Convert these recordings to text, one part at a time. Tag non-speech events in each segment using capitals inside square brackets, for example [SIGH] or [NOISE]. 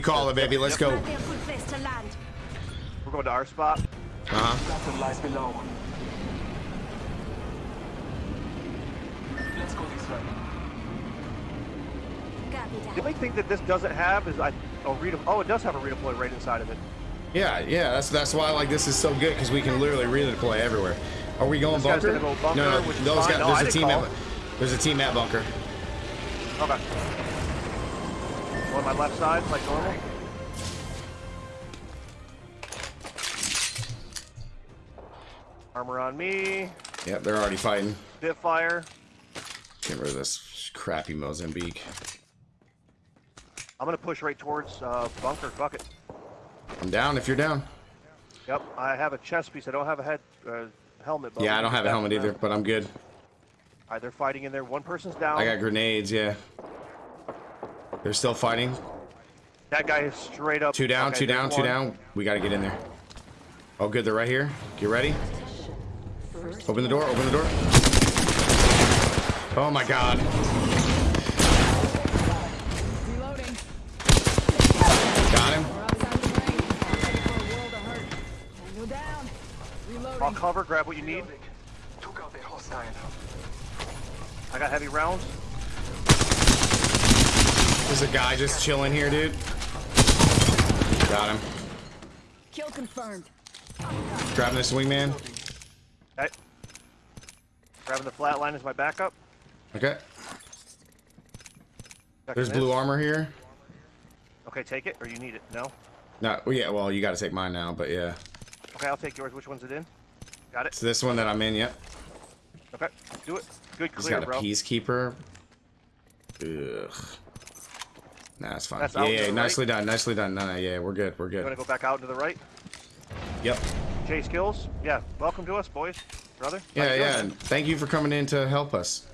you call it, baby. Let's go. Might be a good place to land. We're going to our spot. Uh huh. Lies below. Let's go this way. The only thing that this doesn't have is I. Oh, read Oh, it does have a redeploy right inside of it. Yeah, yeah. That's that's why like this is so good because we can literally redeploy everywhere. Are we going bunker? go bunker, no, no. Those fine. guys. No, there's a team call. at. There's a team at bunker. Okay. On my left side, like normal. Armor on me. Yep, they're already fighting. Bit fire. Get rid of this crappy Mozambique. I'm gonna push right towards uh, bunker. Fuck it. I'm down if you're down. Yep. I have a chest piece. I don't have a head uh, helmet. Yeah, I don't have a helmet either, but I'm good. All right, they're fighting in there. One person's down. I got grenades. Yeah. They're still fighting. that guy is straight up. Two down, Okay, two down, two down. We got to get in there. Oh, good. They're right here. Get ready. Open the door. Open the door. Oh my God. Reloading. Got him. I'm drained. Ready for a world of hurt. Tango down. I'll cover. Grab what you need. Took out the hostile. I got heavy rounds. There's a guy just chilling here, dude. Got him. Kill confirmed. Grabbing this wingman. Okay. Grabbing the flatline as my backup. Okay. Checking There's this. blue armor here. Okay, take it, or you need it. No. No, well, yeah, well, you got to take mine now, but yeah. Okay, I'll take yours. Which one's it in? Got it. It's this one that I'm in, yep. Okay, do it. Good, clear, He's got a bro. peacekeeper. Ugh. Nah, it's fine. That's yeah, out yeah, the nicely done, nicely done. No, no, yeah, we're good, we're good. You want good. to go back out to the right? Yep. Chase kills. Yeah. Welcome to us, boys, brother. Yeah, yeah. and Thank you for coming in to help us.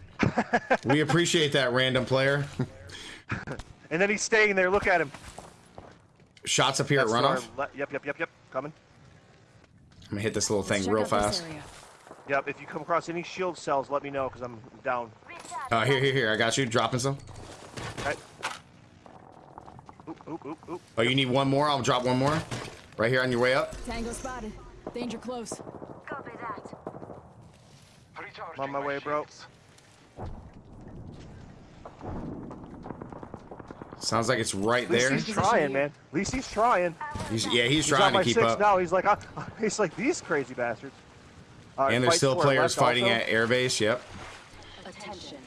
[LAUGHS] we appreciate that, random player. [LAUGHS] And then he's staying there. Look at him. Shots up here That's at to our runoff. Yep, yep, yep, yep. Coming. I'm gonna hit this little thing real fast. Yep. If you come across any shield cells, let me know because I'm down. Uh, here, here, here. I got you. Dropping some. Oh, you need one more? I'll drop one more. Right here on your way up. Tango spotted. Danger close. Copy that. I'm on my way, bro. Sounds like it's right there. he's trying, man. At least he's trying. He's, yeah, he's He's on trying my to keep six up. now. He's like, uh, [LAUGHS] he's like these crazy bastards. All right, And there's still players fighting also. at airbase. Yep. Attention.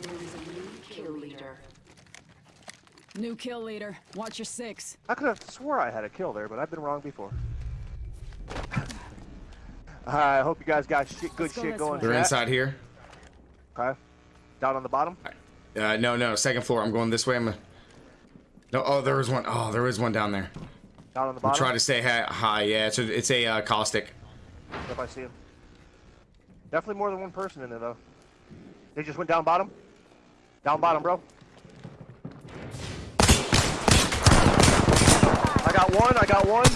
There is a new kill leader. New kill leader. Watch your six. I could have swore I had a kill there, but I've been wrong before. [SIGHS] I hope you guys got shit, good go shit going. way. They're inside here. Okay. Down on the bottom. Uh, no, no, second floor. I'm going this way. I'm. A... No, oh, there was one. Oh, there is one down there. Down on the I'm bottom. trying to stay hi- high. Yeah, it's a, it's a uh, caustic. If I see him. Definitely more than one person in there though. They just went down bottom. Down bottom, bro. Got one. I got one.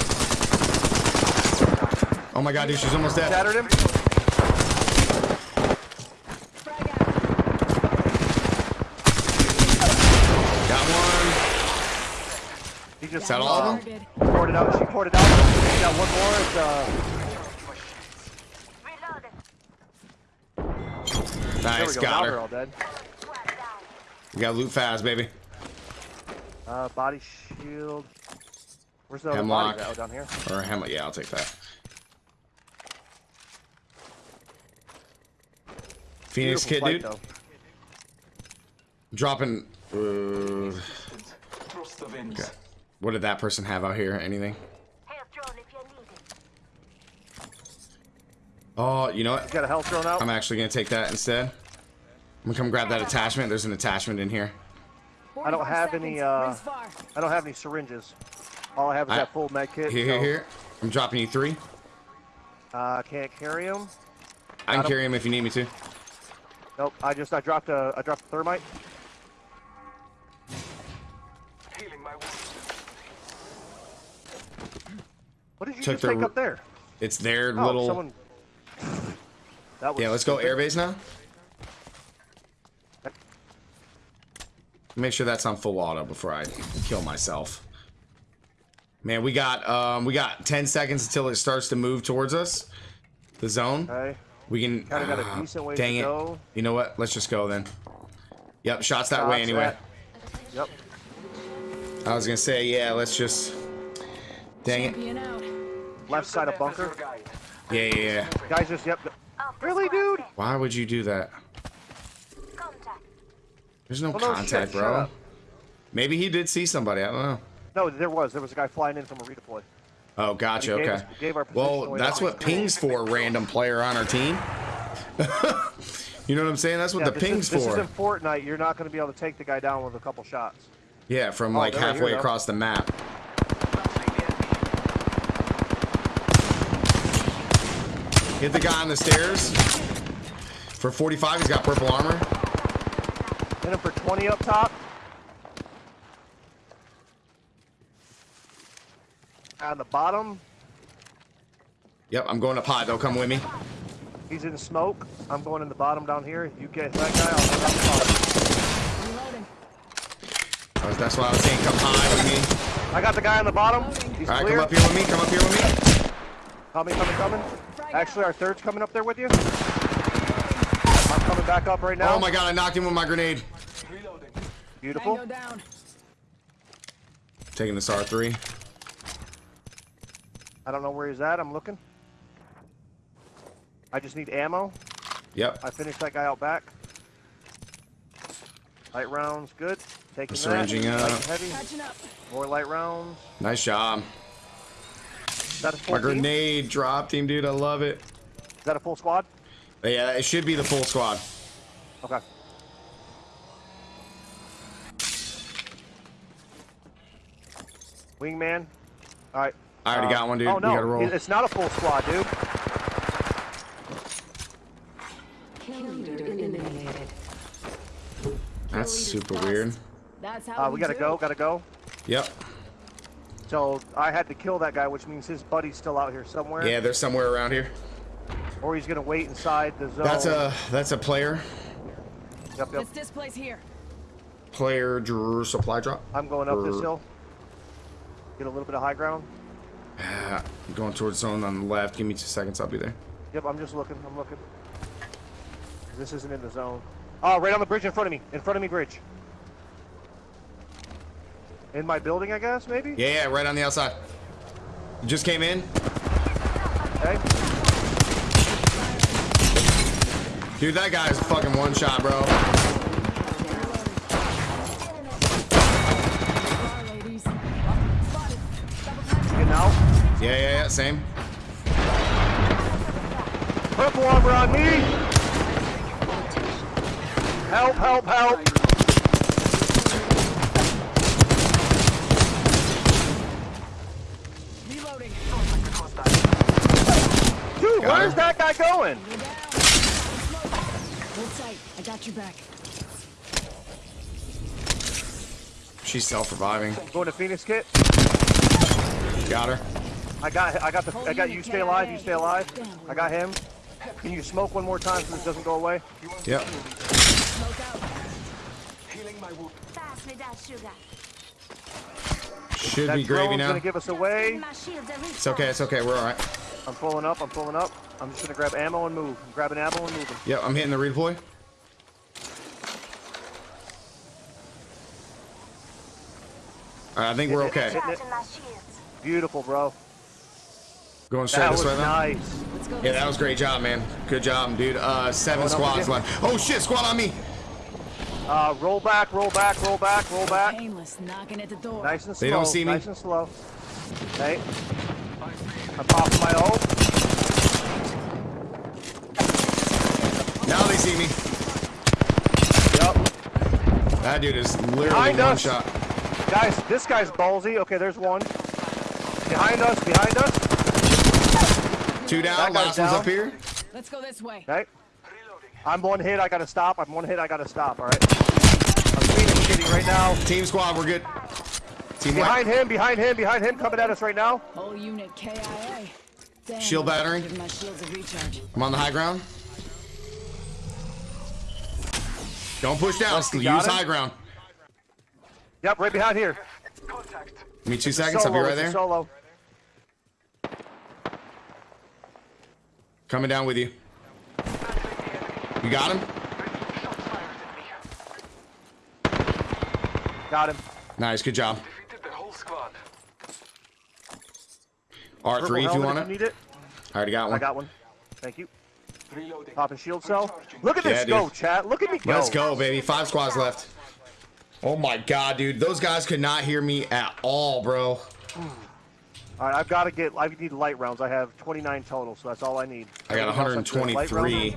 Oh my god, dude, she's almost dead. Shattered him. Got one. He just Is that all of them? Poured it out. She poured it out. We got one more. It's, uh, Nice, go. Got her. all dead. We got loot fast, baby. Uh, body shield. Where's the other Hemlock. body? Oh, down here. Or him. Yeah, I'll take that. Phoenix Beautiful kid, fight, dude. though. Dropping. Uh, Trust the winds. what did that person have out here? Anything? Heal drone if you need it. Oh, you know what? Got a health thrown out. I'm actually gonna take that instead. I'm gonna come grab that attachment. There's an attachment in here. I don't have any, uh, I don't have any syringes. All I have is I- that full med kit. Here, here, so, here. I'm dropping you three. Uh, I can't carry them. I can Got 'em. carry him if you need me to. Nope. I just I dropped a I dropped a thermite. Healing my wounds. What did you Took just the take up there? It's their Oh, little. someone. That was Yeah, let's go stupid. airbase now. Make sure that's on full auto before I kill myself. Man, we got um we got 10 seconds until it starts to move towards us. The zone. Okay. We can Kinda got a [SIGHS] decent way Dang to it. go. You know what? Let's just go then. Yep, shots that way anyway. at- Yep. I was gonna say, yeah, let's just Dang it. Out. Left side of Map as your bunker. Yeah, yeah, yeah. Guys just yep. Really, dude? Why would you do that? There's no Well, no contact, shit, bro. Maybe he did see somebody. I don't know. No, there was. There was a guy flying in from a redeploy. Oh, gotcha. Gave Okay. us- gave our position Well, that's what pings for, random player on our team. [LAUGHS] you know what I'm saying? That's what Yeah, the this pings is, this for. is in Fortnite. You're not going to be able to take the guy down with a couple shots. Yeah, from Oh, like halfway across the map. Hit the guy on the stairs. For 45, he's got purple armor. Hit him for 20 up top. On the bottom, Yep, I'm going up high. They'll come with me. he's in smoke. I'm going in the bottom down here. You get that guy, I'll hit up the bottom. Reloading. That's why I was saying come high with me. I got the guy on the bottom. He's All right, clear. come up here with me. Come up here with me. Coming, coming, coming. Actually, our third's coming up there with you. I'm coming back up right now. Oh my god, I knocked him with my grenade. Beautiful. Taking this R3. I don't know where he's at. I'm looking. I just need ammo. Yep. I finished that guy out back. Light rounds, good. Taking Syringing that. up. Uh, light and heavy. Up. More light rounds. Nice job. Is that a full My grenade dropped him, dude. I love it. Is that a full squad? But yeah, it should be the full squad. Okay. Wingman. All right. I already Uh, got one, dude. Oh We no, gotta roll. it's not a full squad, dude. Kill leader eliminated. That's super weird. That's how Uh, we gotta go. Gotta go. Yep. So I had to kill that guy, which means his buddy's still out here somewhere. Yeah, they're somewhere around here. Or he's gonna wait inside the zone. That's a that's a player. Yep, yep. It's this place here. Player drew supply drop. I'm going up this hill. Get a little bit of high ground. I'm [SIGHS] going towards zone on the left. Give me two seconds. I'll be there. Yep, I'm just looking. I'm looking. This isn't in the zone. Oh, right on the bridge in front of me. In front of me, bridge. In my building, I guess, maybe? Yeah, yeah, right on the outside. You just came in. Okay. Dude, that guy's a fucking one shot, bro. Bar, ladies. Spotted. Double time. Getting out. Yeah, yeah, yeah. Same. Purple armor on me! Help, help, help! Reloading. Dude, Got where's her. that guy going? Go. Hold tight. I got your back. She's self-reviving. Going to Phoenix Kit. Got her. I got I got the I got you stay alive, you stay alive. I got him. Can you smoke one more time so this doesn't go away? Yep. Healing my wound. Pass me that sugar. Should That be gravy drone's now. gonna give us away. My shields are It's okay. It's okay. We're all right. I'm pulling up, I'm pulling up. I'm just gonna grab ammo and move. I'm grabbing ammo and moving. Yep. I'm hitting the redeploy. All right. I think we're okay. Charging my shields. Beautiful, bro. Going straight That this was way now. nice. Let's go. Yeah, that was great job, man. Good job, dude. Uh, seven Going squads left. Oh shit, squad on me. Uh, roll back, roll back, roll back, roll back. Painless. Knocking at the door. Nice and slow. They don't see me. Nice and slow. Okay. I'm popping my ult. Now they see me. Yep. That dude is literally Behind one us. shot. Guys, this guy's ballsy. Okay, there's one. Behind us, behind us. Two down. That guy's Last one's down. up here. Let's go this way. Okay. I'm one hit, I gotta stop. I'm one hit, I gotta stop, alright? I'm Phoenix kitty right now. Team squad, we're good. Team Behind white. him, behind him, behind him, coming at us right now. Whole unit KIA. Damn, Shield battery. My shields a recharge. I'm on the high ground. Don't push down. you Use him? high ground. Yep, right behind here. Contact. Give me two seconds. I'll be right there. Solo. Coming down with you. You got him? Shots fired at me. Got him. Nice. Good job. Defeated the whole squad. R3 Purple if you helmet want you it. need it. I already got one. I got one. Thank you. Reloading. Popping shield cell. Look at this Yeah, go, dude. chat. Look at me go. Let's go, baby. Five squads left. Oh my god, dude. Those guys could not hear me at all, bro. All right, I've got to get. I need light rounds. I have 29 total, so that's all I need. I got Anything else I'm good? Light 123.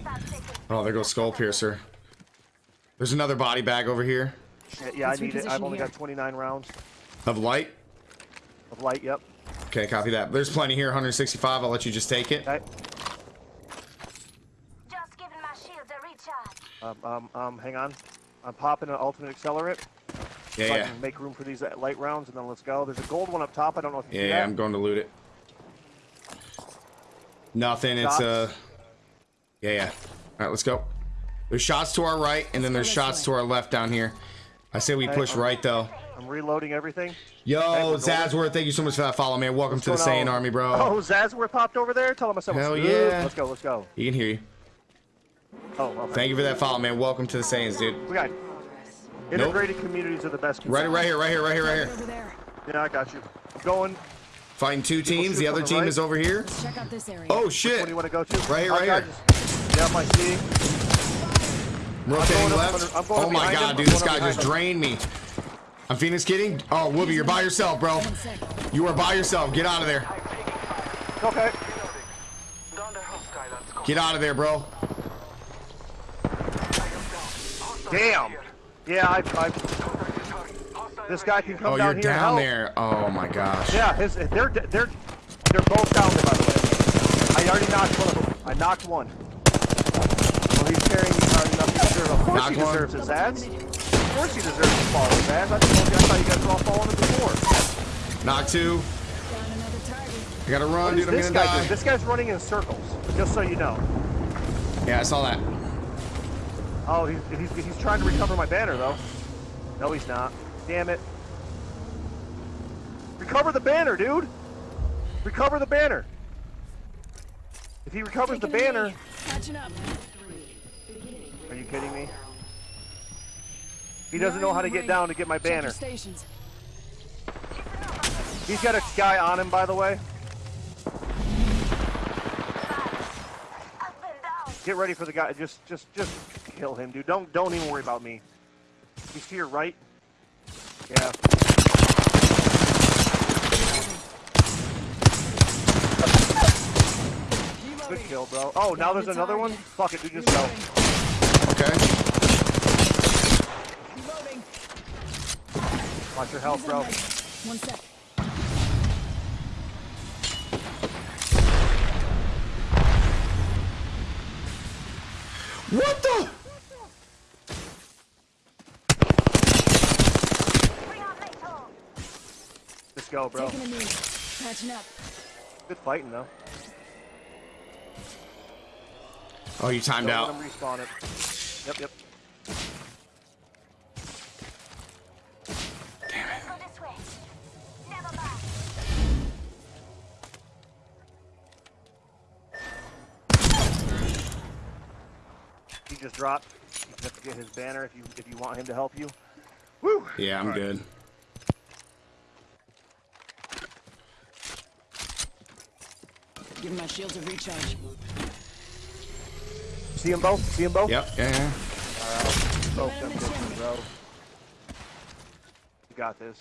Oh, there goes Skull Piercer. There's another body bag over here Yeah, yeah I need it. I've only here. got 29 rounds of light. of light. Yep. Okay, copy that. There's plenty here. 165. I'll let you just take it. Okay. Just giving my shields a recharge. Um, um, um, hang on. I'm popping an ultimate accelerant Yeah, so I yeah. can make room for these uh, light rounds, and then let's go. There's a gold one up top. I don't know if you Yeah, see yeah. I'm going to loot it. Nothing. It's Shots? uh. Yeah, yeah. All right, let's go. There's shots to our right, and then there's shots to our left down here. I say we Okay, push right though. I'm reloading everything. Yo, we're going. Zadsworth, thank you so much for that follow, man. Welcome to the What's going Saiyan? Army, bro. Oh, Zazworth popped over there. Tell him I said what's Hell good. yeah. Let's go. Let's go. He can hear you. Oh, okay. Thank you for that follow, man. Welcome to the Saiyans, dude. We got integrated communities are the best. Right, right here, right here, right here, right here. Over there. Yeah, I got you. Going. Find two teams. The other the team right. is over here. Let's check out this area. Oh Where shit! do you want to go to? Right here, right God, here. just- Yep, I see. Rotating left. under- I'm going Oh my god, him. dude, this guy just behind drained me. I'm Phoenix kidding. Oh, Whoopi, you're by yourself, bro. You are by yourself. Get out of there. I'm taking fire. Okay. Reloading. Down the hostile on squad. Get out of there, bro. I am down. Hostile Damn. Yeah, I, I, Contact the target. Hostile this guy can come Oh, down you're here. down there. Oh my gosh. Yeah, his, they're they're they're both down there by the way. I already knocked one of them. I knocked one. Well, he's carrying uh, me hard enough to deserve. Of course he one. deserves his ads. Of course he deserves to fall, Zaz. I told you. I thought you guys were all following him before. Knock two. Down another target. I gotta run, dude. I'm this gonna guy die. doing? This guy's running in circles. Just so you know. Yeah, I saw that. Oh, he's, he's, he's trying to recover my banner, though. No, he's not. Damn it. Recover the banner, dude! Recover the banner! If he recovers the Taking banner... Are you kidding me? He doesn't know how to get down to get my banner. He's got a guy on him, by the way. Up and down. Get ready for the guy. Just, just, just kill him, dude. Don't, don't even worry about me. He's to your right. Yeah. Good kill, bro. Oh, now there's another one. Fuck it, dude. Just go. Okay. Watch your health, bro. One sec. What the? Bring on NATO. Just go, bro. Taking a knee. Catching up. Good fighting, though. Oh, you timed Don't out. let him respawn it. Yep, yep. Let's go this way. Never back. He just dropped. You have to get his banner if you if you want him to help you. Woo! Yeah, I'm good. Giving my shields a recharge. See them both? See them both? Yep. Yeah. yeah. Uh, both them bitches, bro. You got this.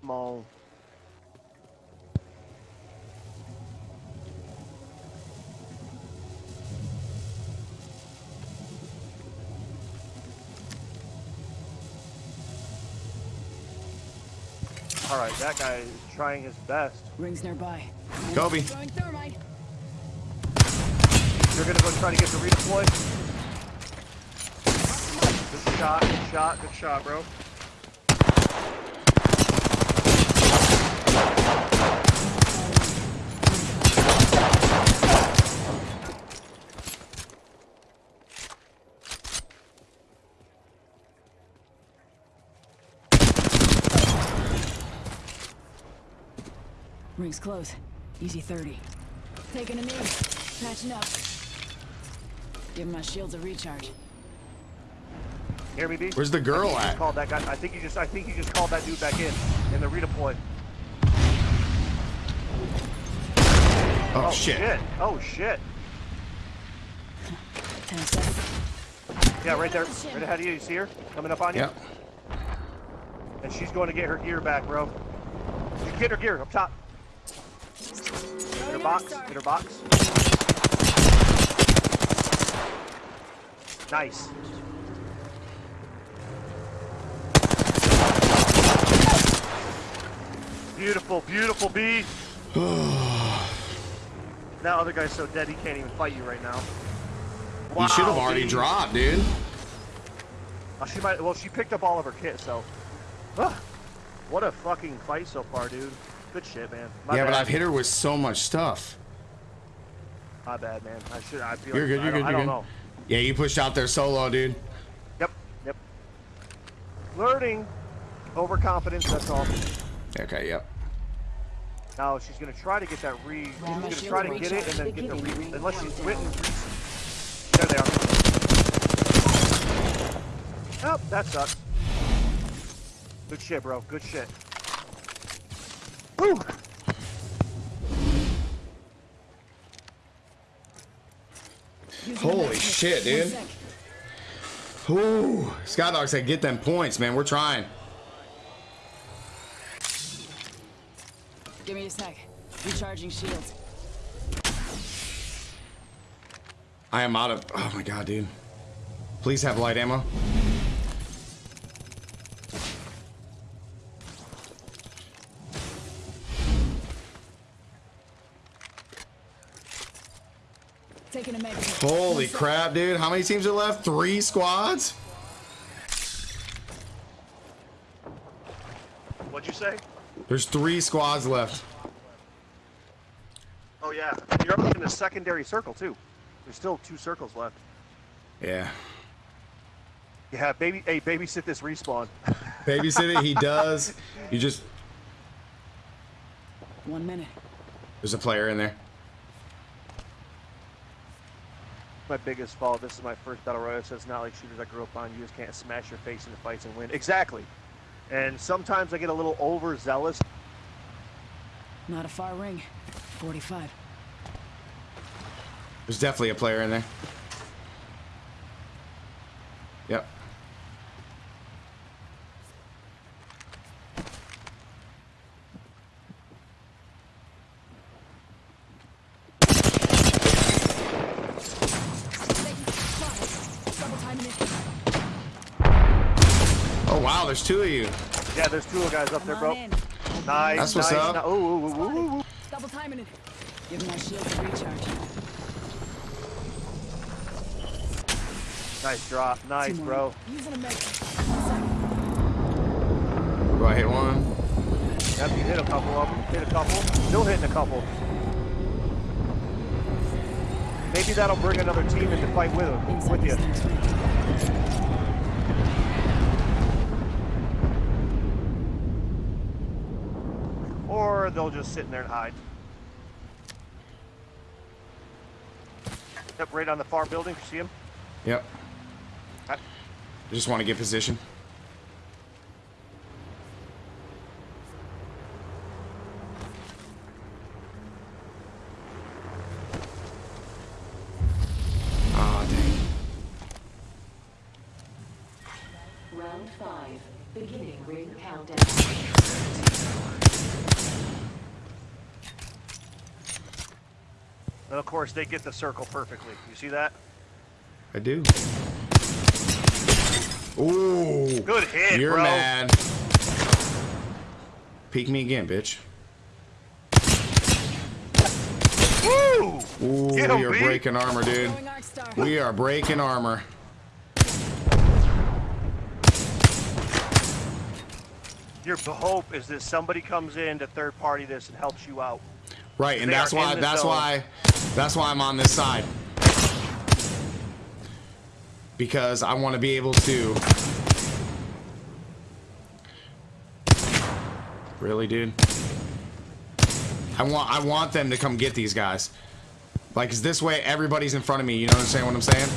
Come on. All right, that guy is trying his best. Rings nearby. Kobe. Throwing thermite. You're gonna go try to get the redeploy. Good shot, good shot, good shot, bro. Rings close. Easy 30. Taking a knee. Patching up. Give my shields a recharge. Hear me, B? Where's the girl I think you just at? Called that guy. I think you just. I think you just called that dude back in in the redeploy. Oh, Oh shit. Oh shit. 10 seconds. Yeah, right there, right ahead of you. You see her coming up on you? Yep. And she's going to get her gear back, bro. You get her gear up top. In box. In her box. Nice. Beautiful, beautiful B. [SIGHS] that other guy's so dead he can't even fight you right now. You should have already B. dropped, dude. Uh, she might. Well, she picked up all of her kit, so. Ugh. what a fucking fight so far, dude. Good shit, man. My yeah, bad. but I've hit her with so much stuff. My bad, man. I should. I feel. You're like, good, you're don't, good, I you're don't good. know. Yeah, you pushed out there solo, dude. Yep. Yep. Learning. Overconfidence. That's all. Okay, yep. Now she's gonna try to get that re. She's gonna try to get it and then get the re. Unless she's Countdown. written. There they are. Oh, that sucks. Good shit, bro. Good shit. Woo! Holy shit, dude. Ooh, Scott Dog said, get them points, man. We're trying. Give me a sec. Recharging shields. I am out of. Oh my god, dude. Please have light ammo. Holy crap, dude. How many teams are left? Three squads? What'd you say? There's three squads left. Oh yeah, you're up in the secondary circle too. There's still two circles left. Yeah. Yeah, baby. Hey, babysit this respawn. [LAUGHS] Babysit it, he does. You just. One minute. There's a player in there. My biggest fault. This is my first battle royale, so it's not like shooters I grew up on. You just can't smash your face into fights and win. Exactly. And sometimes I get a little overzealous. Not a far ring. 45. There's definitely a player in there. Yep. Double timing it. Oh wow, there's two of you. Yeah, there's two guys up there, bro. on in. Nice. That's what's nice. up. ni- Ooh, ooh, ooh, ooh, ooh, ooh. Double timing it. Give my shields a recharge. Nice drop. Nice, bro. Using a med kit. One sec. Do I hit one? Yep, you hit a couple of them. Hit a couple. Still hitting a couple. Maybe that'll bring another team in to fight with him, with you. this next ring. Or they'll just sit in there and hide. Yep, right on the far building. You see him? Yep. I- I just want to get position. Ah, dang. Round five. Beginning ring countdown. And of course, they get the circle perfectly. You see that? I do. Ooh. Good hit, You're bro. mad. Peek me again, bitch. Woo! Ooh, Get 'em, we are B. breaking armor, dude. Going Arc Star. We are breaking armor. Your hope is that somebody comes in to third party this and helps you out. Right, and that's why that's zone. why that's why I'm on this side. Because I want to be able to Really, dude? I want I want them to come get these guys. Like, 'cause this way everybody's in front of me. You know what I'm saying? What I'm saying?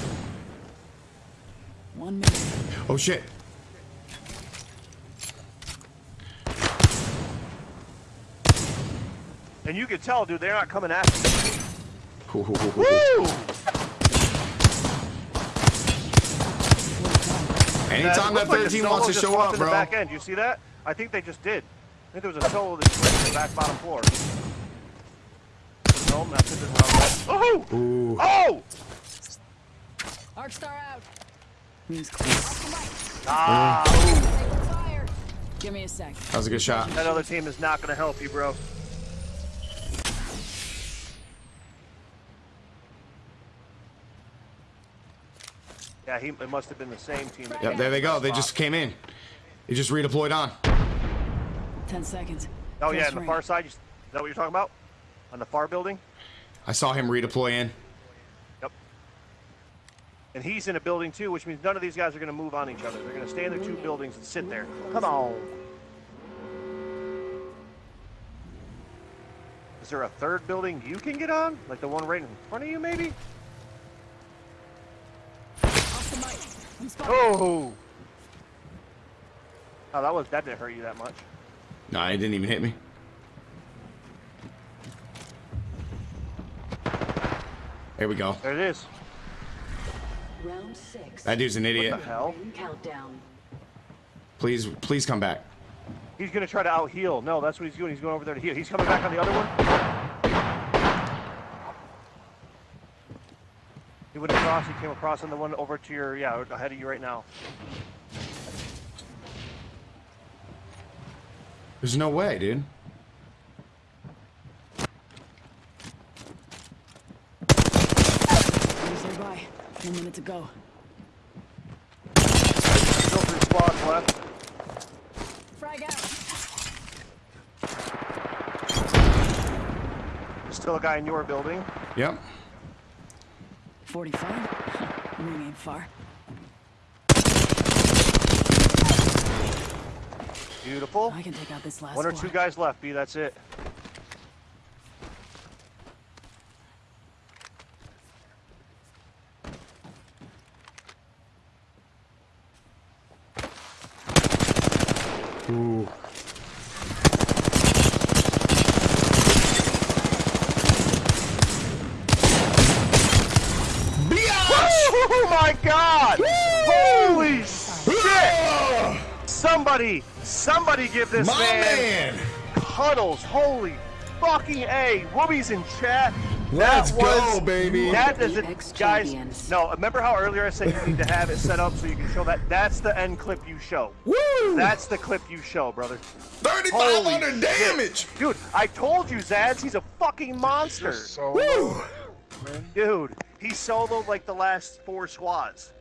One minute. Oh shit! And you can tell, dude, they're not coming after you. Cool, cool, cool, cool, cool. Woo! Anytime that looked like 13 solo wants to show up, in the bro. back end. You see that? I think they just did. I think there was a solo that just went to the back bottom floor. No, that's it. That's how Oh! Ooh. Oh! Arc star out. Means close. Ah! Take. Give me a sec. That was a good shot. That other team is not going to help you, bro. Yeah, he, it must have been the same team. that Yep, there they go. that They just came in. They just redeployed on. Ten seconds. Oh yeah, on the far side. You, is that what you're talking about? On the far building? I saw him redeploy in. Yep. And he's in a building too, which means none of these guys are going to move on each other. They're going to stay in their two buildings and sit there. Come on. Is there a third building you can get on? Like the one right in front of you, maybe? Off the mic. I'm spotted. Oh! Oh, that was that didn't hurt you that much. No, it didn't even hit me. There we go. There it is. Round six. That dude's an What idiot. the hell? Countdown. Please, please come back. He's gonna try to out heal. No, that's what he's doing. He's going over there to heal. He's coming back on the other one. He went across. He came across on the one over to your yeah ahead of you right now. There's no way, dude. He's nearby. One minute to go. Still three squads left. Frag out. Still a guy in your building. Yep. 45. [LAUGHS] Ring ain't far. Beautiful. I can take out this last One or squad. two guys left. B. That's it. Ooh. Oh my God! Holy shit! Somebody, somebody give this My man, man! cuddles. Holy fucking a! Whoobies in chat. Let's that go, was, baby. That is it, Apex guys. No, remember how earlier I said you need to have it set up so you can show that? That's the end clip you show. Woo! That's the clip you show, brother. 3,500 Holy damage! Dude, I told you, Zads, he's a fucking monster. Woo! Dude, he soloed like the last four squads.